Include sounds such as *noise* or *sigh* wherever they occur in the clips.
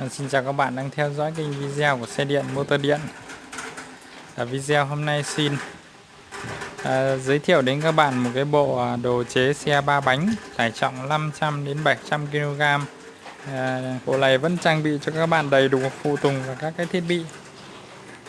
À, xin chào các bạn đang theo dõi kênh video của xe điện motor điện. À, video hôm nay xin à, giới thiệu đến các bạn một cái bộ à, đồ chế xe ba bánh tải trọng 500 đến 700 kg à, bộ này vẫn trang bị cho các bạn đầy đủ phụ tùng và các cái thiết bị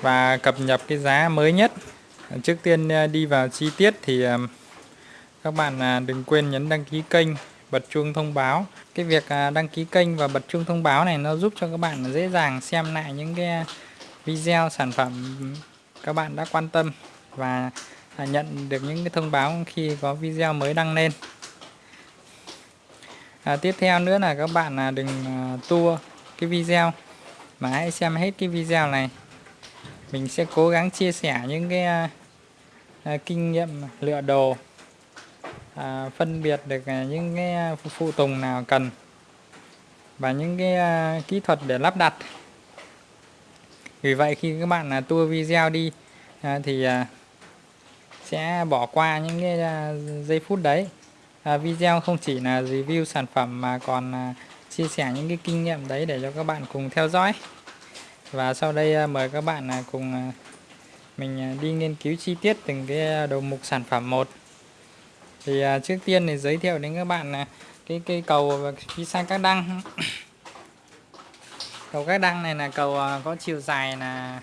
và cập nhật cái giá mới nhất. À, trước tiên à, đi vào chi tiết thì à, các bạn à, đừng quên nhấn đăng ký kênh bật chuông thông báo. Cái việc à, đăng ký kênh và bật chuông thông báo này nó giúp cho các bạn dễ dàng xem lại những cái à, video sản phẩm các bạn đã quan tâm và à, nhận được những cái thông báo khi có video mới đăng lên. À, tiếp theo nữa là các bạn đừng tua cái video mà hãy xem hết cái video này. Mình sẽ cố gắng chia sẻ những cái kinh nghiệm lựa đồ à, phân biệt được à, những cái à, phụ tùng nào cần và những cái à, kỹ thuật để lắp đặt. Vì vậy khi các bạn à, tua video đi à, thì à, sẽ bỏ qua những cái à, giây phút đấy. À, video không chỉ là review sản phẩm mà còn à, chia sẻ những cái kinh nghiệm đấy để cho các bạn cùng theo dõi. Và sau đây à, mời các bạn à, cùng à, mình à, đi nghiên cứu chi tiết từng cái đầu mục sản phẩm một thì à, trước tiên thì giới thiệu đến các bạn là cái cây cầu phía sang các đăng. *coughs* Cầu các đăng này là cầu à, có chiều dài là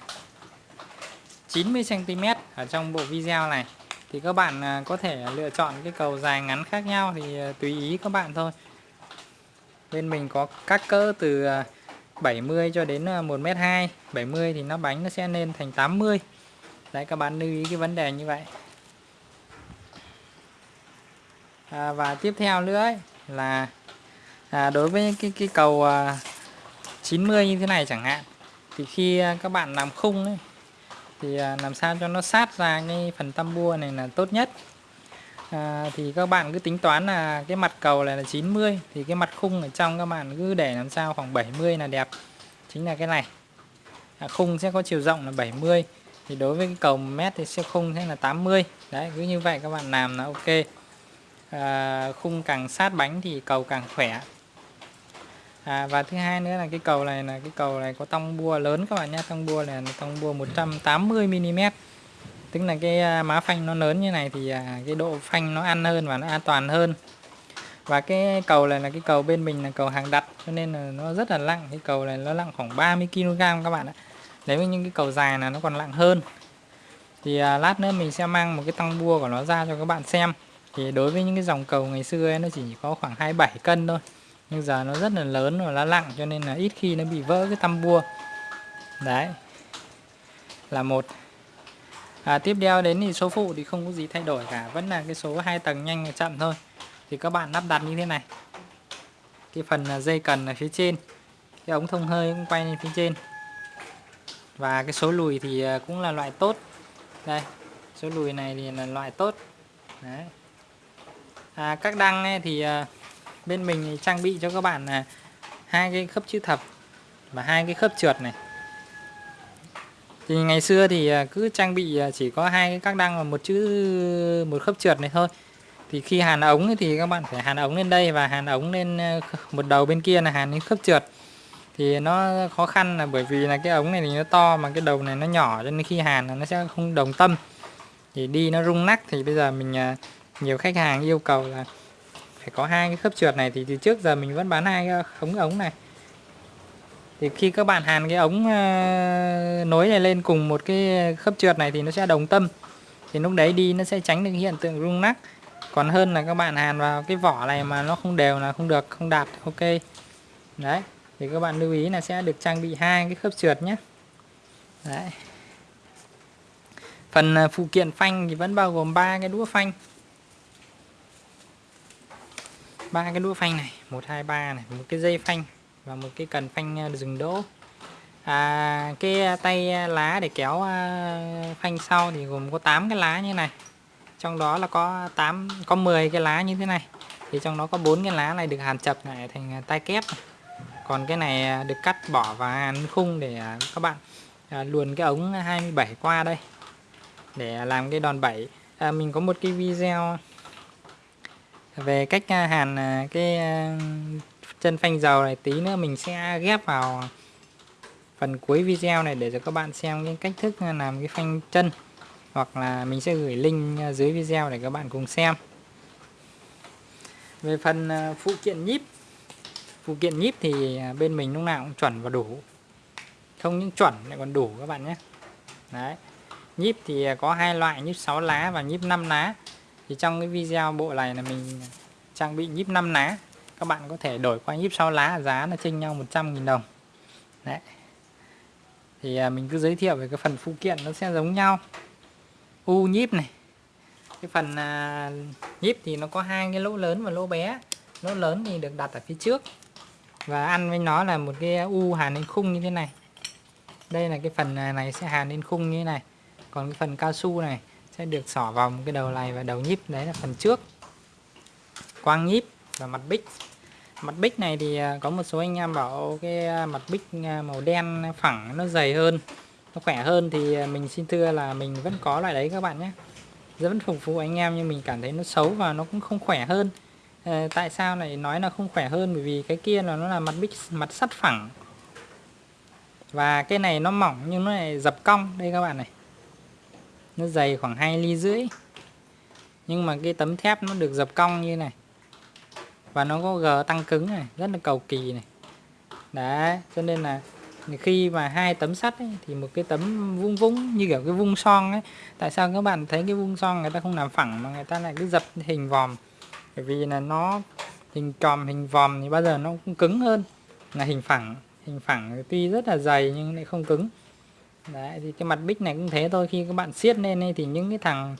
90 cm ở trong bộ video này. Thì các bạn à, có thể lựa chọn cái cầu dài ngắn khác nhau thì à, tùy ý các bạn thôi. Bên mình có các cỡ từ à, 70 cho đến à, 1m2 70 thì nó bánh nó sẽ lên thành 80 đấy các bạn lưu ý cái vấn đề như vậy à, và tiếp theo nữa ấy, là à, đối với cái cái cầu à, 90 như thế này chẳng hạn thì khi à, các bạn làm khung ấy, thì à, làm sao cho nó sát ra cái phần tăm bua này là tốt nhất. À, thì các bạn cứ tính toán là cái mặt cầu này là 90 thì cái mặt khung ở trong các bạn cứ để làm sao khoảng 70 là đẹp. Chính là cái này. À, khung sẽ có chiều rộng là 70 thì đối với cái cầu mét thì sẽ khung sẽ là 80 đấy cứ như vậy các bạn làm là ok à, khung càng sát bánh thì cầu càng khỏe. À, và thứ hai nữa là cái cầu này là cái cầu này có tông bua lớn các bạn nhé. Tông bua này là tông bua 180 mm. Tức là cái à, má phanh nó lớn như này thì à, cái độ phanh nó ăn hơn và nó an toàn hơn. Và cái cầu này là cái cầu bên mình là cầu hàng đặt cho nên là nó rất là nặng cái cầu này nó nặng khoảng 30 kg các bạn ạ. Đấy với những cái cầu dài là nó còn nặng hơn. Thì à, lát nữa mình sẽ mang một cái tăng bua của nó ra cho các bạn xem thì đối với những cái dòng cầu ngày xưa ấy, nó chỉ có khoảng 27 cân thôi. Nhưng giờ nó rất là lớn và nó nặng cho nên là ít khi nó bị vỡ cái tăm bua đấy. Là một. À, tiếp theo đến thì số phụ thì không có gì thay đổi cả vẫn là cái số hai tầng nhanh và chậm thôi. Thì các bạn lắp đặt như thế này. Cái phần à, dây cần ở phía trên cái ống thông hơi cũng quay lên phía trên. Và cái số lùi thì à, cũng là loại tốt. Đây số lùi này thì là loại tốt. Đấy à, các đăng ấy thì à, bên mình trang bị cho các bạn là hai cái khớp chữ thập và hai cái khớp trượt này. Thì ngày xưa thì à, cứ trang bị à, chỉ có hai cái các đăng và một chữ một khớp trượt này thôi. Thì khi hàn ống thì các bạn phải hàn ống lên đây và hàn ống lên à, một đầu bên kia là hàn lên khớp trượt. Thì nó khó khăn là bởi vì là cái ống này thì nó to mà cái đầu này nó nhỏ cho nên khi hàn là nó sẽ không đồng tâm. Thì đi nó rung nắc thì bây giờ mình à, nhiều khách hàng yêu cầu là phải có hai cái khớp trượt này thì từ trước giờ mình vẫn bán hai cái ống ống này. Thì khi các bạn hàn cái ống uh, nối này lên cùng một cái khớp trượt này thì nó sẽ đồng tâm. Thì lúc đấy đi nó sẽ tránh được hiện tượng rung nắc. Còn hơn là các bạn hàn vào cái vỏ này mà nó không đều là không được không đạt ok. Đấy thì các bạn lưu ý là sẽ được trang bị hai cái khớp trượt nhé. Đấy. Phần ờ, phụ kiện phanh thì vẫn bao gồm ba cái đũa phanh ba cái đũa phanh này một hai ba này một cái dây phanh và một cái cần phanh à, dừng đỗ. À, cái à, tay à, lá để kéo phanh sau thì gồm có 8 cái lá như này. Trong đó là có 8 có 10 cái lá như thế này. Thì trong đó có bốn cái lá này được hàn chập lại thành tay kép. Còn cái này được cắt bỏ và hàn khung để các bạn luồn cái ống 27 qua đây để làm cái đòn bẩy. À, mình có một cái video về cách hàn à, cái chân phanh dầu này tí nữa mình sẽ ghép vào phần cuối video này để cho các bạn xem cái cách thức làm cái phanh chân. Hoặc là mình sẽ gửi link dưới video để các bạn cùng xem. Về phần à, phụ kiện nhíp, phụ kiện nhíp thì à, bên mình lúc nào cũng chuẩn và đủ. Không những chuẩn lại còn đủ các bạn nhé. Đấy. Nhíp thì có hai loại, nhíp 6 lá và nhíp 5 lá thì trong cái video bộ này là mình trang bị nhíp 5 lá. Các bạn có thể đổi qua nhíp 6 lá giá là chênh nhau 100.000 đồng. Đấy. Thì à, mình cứ giới thiệu về cái phần phụ kiện nó sẽ giống nhau. U nhíp này. Cái phần à, nhíp thì nó có hai cái lỗ lớn và lỗ bé. Lỗ lớn thì được đặt ở phía trước. Và ăn với nó là một cái u hàn lên khung như thế này. Đây là cái phần à, này sẽ hàn lên khung như thế này. Còn cái phần cao su này sẽ được xỏ vào một cái đầu này và đầu nhíp đấy là phần trước. Quang nhíp và mặt bích. Mặt bích này thì à, có một số anh em bảo cái à, mặt bích à, màu đen phẳng nó dày hơn nó khỏe hơn thì mình xin thưa là mình vẫn có loại đấy các bạn nhé. Vẫn phục vụ anh em nhưng mình cảm thấy nó xấu và nó cũng không khỏe hơn. À, tại sao lại nói là không khỏe hơn? Bởi vì cái kia là nó là mặt bích mặt sắt phẳng. Và cái này nó mỏng nhưng nó lại dập cong. Đây các bạn này nó dày khoảng 2 ly rưỡi. Nhưng mà cái tấm thép nó được dập cong như này. Và nó có g tăng cứng này rất là cầu kỳ này. Đấy cho nên là khi mà hai tấm sắt ấy, thì một cái tấm vung vung như kiểu cái vung son ấy. Tại sao các bạn thấy cái vung son người ta không làm phẳng mà người ta lại cứ dập hình vòm? Bởi vì là nó hình tròn hình vòm thì bao giờ nó cũng cứng hơn. Là hình phẳng hình phẳng tuy rất là dày nhưng lại không cứng đấy thì cái mặt bích này cũng thế thôi. Khi các bạn siết lên ấy, thì những cái thằng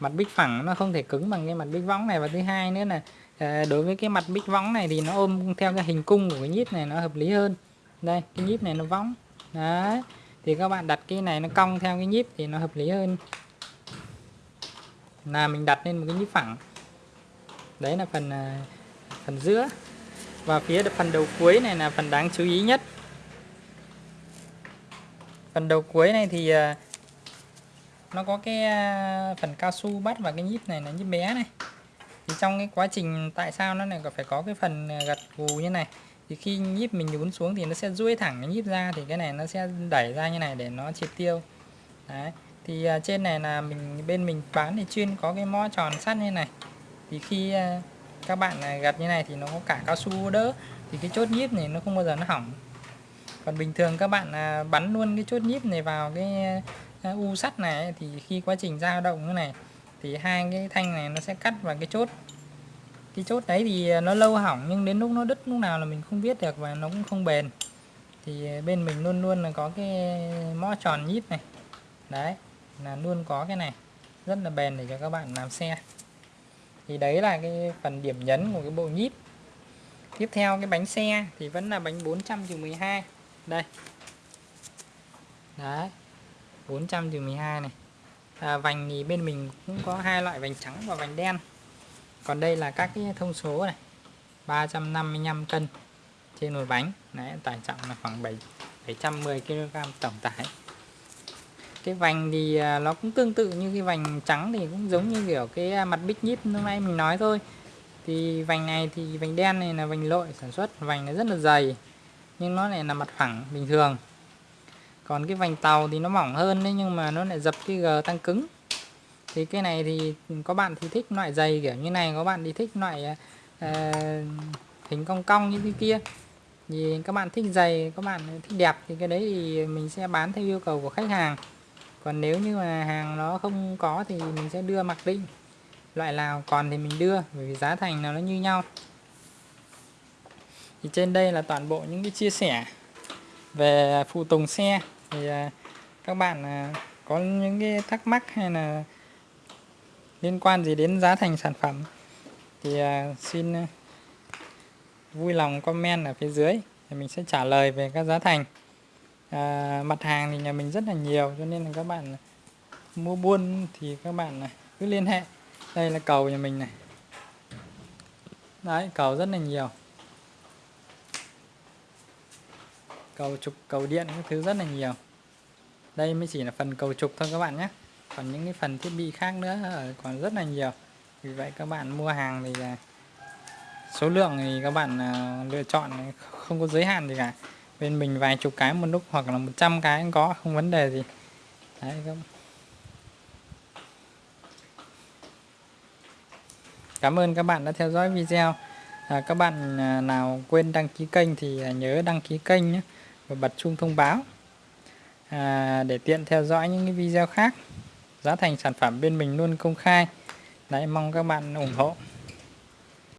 mặt bích phẳng nó không thể cứng bằng cái mặt bích võng này. Và thứ hai nữa là ờ, đối với cái mặt bích võng này thì nó ôm theo cái hình cung của cái nhíp này nó hợp lý hơn. Đây cái nhíp này nó võng. Đấy thì các bạn đặt cái này nó cong theo cái nhíp thì nó hợp lý hơn. Là mình đặt lên một cái nhíp phẳng. Đấy là phần ờ, phần giữa. Và phía phần đầu cuối này là phần đáng chú ý nhất phần đầu cuối này thì à, nó có cái à, phần cao su bắt vào cái nhíp này là nhíp bé này. Thì trong cái quá trình tại sao nó lại phải có cái phần à, gật gù như này? Thì khi nhíp mình nhún xuống thì nó sẽ duỗi thẳng cái nhíp ra thì cái này nó sẽ đẩy ra như này để nó triệt tiêu. Đấy, thì trên này là mình, bên mình bán thì chuyên có cái mõ tròn sắt như này. Thì khi các bạn gặt như này thì nó có cả cao su đỡ. Thì cái chốt nhíp này nó không bao giờ nó hỏng còn bình thường các bạn à, bắn luôn cái chốt nhíp này vào cái à, u sắt này thì khi quá trình dao động như này, thì hai cái thanh này nó sẽ cắt vào cái chốt. Cái chốt đấy thì nó lâu hỏng, nhưng đến lúc nó đứt, lúc nào là mình không biết được và nó cũng không bền. Thì bên mình luôn luôn là có cái mõ tròn nhíp này. Đấy, là luôn có cái này. Rất là bền để cho các bạn làm xe. Thì đấy là cái phần điểm nhấn của cái bộ nhíp. Tiếp theo cái bánh xe thì vẫn là bánh 400 12 đây. Đấy. 400 12 này. À, vành thì bên mình cũng có hai loại vành trắng và vành đen. Còn đây là các cái thông số này. 355 cân trên một bánh Đấy, tải trọng là khoảng 7 710 kg tổng tải. Cái vành thì à, nó cũng tương tự như cái vành trắng thì cũng giống như kiểu cái à, mặt bích nhíp lúc nãy mình nói thôi. Thì vành này thì vành đen này là vành lội sản xuất. Vành nó rất là dày nhưng nó lại là mặt phẳng bình thường. Còn cái vành tàu thì nó mỏng hơn đấy nhưng mà nó lại dập cái g tăng cứng. Thì cái này thì có bạn thì thích loại dày kiểu như này có bạn thì thích loại uh, hình cong cong như thế kia. Thì các bạn thích dày các bạn thích đẹp thì cái đấy thì mình sẽ bán theo yêu cầu của khách hàng. Còn nếu như mà hàng nó không có thì mình sẽ đưa mặc định. Loại nào còn thì mình đưa bởi vì giá thành nào nó như nhau thì trên đây là toàn bộ những cái chia sẻ về phụ tùng xe. Thì à, các bạn à, có những cái thắc mắc hay là liên quan gì đến giá thành sản phẩm thì à, xin vui lòng comment ở phía dưới thì mình sẽ trả lời về các giá thành. À, mặt hàng thì nhà mình rất là nhiều cho nên là các bạn mua buôn thì các bạn cứ liên hệ. Đây là cầu nhà mình này. Đấy cầu rất là nhiều. Cầu trục cầu điện những thứ rất là nhiều. Đây mới chỉ là phần cầu trục thôi các bạn nhé. Còn những cái phần thiết bị khác nữa còn rất là nhiều. Vì vậy các bạn mua hàng thì số lượng thì các bạn à, lựa chọn không có giới hạn gì cả. Bên mình vài chục cái một lúc hoặc là 100 cái cũng có không vấn đề gì. Đấy các Cảm ơn các bạn đã theo dõi video. À, các bạn à, nào quên đăng ký kênh thì à, nhớ đăng ký kênh nhé và bật chuông thông báo à, để tiện theo dõi những cái video khác. Giá thành sản phẩm bên mình luôn công khai. Đấy mong các bạn ủng hộ.